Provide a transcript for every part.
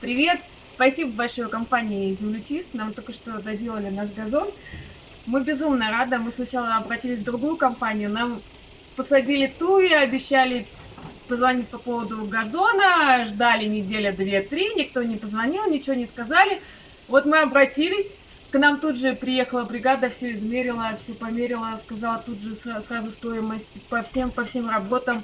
Привет! Спасибо большое компании «Землечист». Нам только что доделали наш газон. Мы безумно рады. Мы сначала обратились в другую компанию. Нам посадили туи, обещали позвонить по поводу газона. Ждали неделя, две, три. Никто не позвонил, ничего не сказали. Вот мы обратились. К нам тут же приехала бригада, все измерила, все померила, сказала тут же сразу стоимость по всем, по всем работам.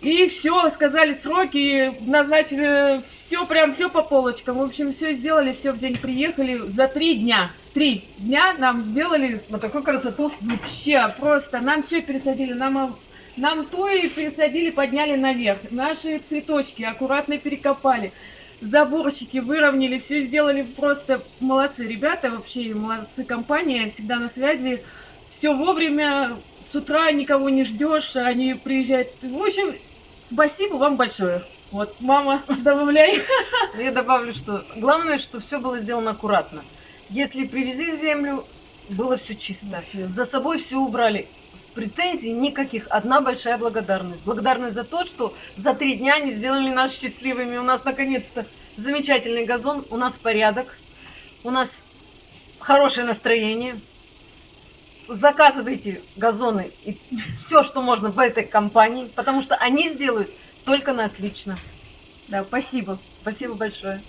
И все, сказали сроки, назначили все, прям все по полочкам. В общем, все сделали, все в день приехали за три дня. Три дня нам сделали вот такую красоту. Вообще, просто нам все пересадили, нам, нам то и пересадили, подняли наверх. Наши цветочки аккуратно перекопали. Заборчики выровняли, все сделали просто молодцы ребята, вообще молодцы компания, всегда на связи. Все вовремя, с утра никого не ждешь, они приезжают. В общем, спасибо вам большое. Вот, мама, добавляй. Ну, я добавлю, что главное, что все было сделано аккуратно. Если привезли землю, было все чисто. За собой все убрали. С претензий никаких. Одна большая благодарность. Благодарность за то, что за три дня они сделали нас счастливыми. У нас наконец-то замечательный газон, у нас порядок, у нас хорошее настроение заказывайте газоны и все, что можно в этой компании, потому что они сделают только на отлично. Да, спасибо. Спасибо большое.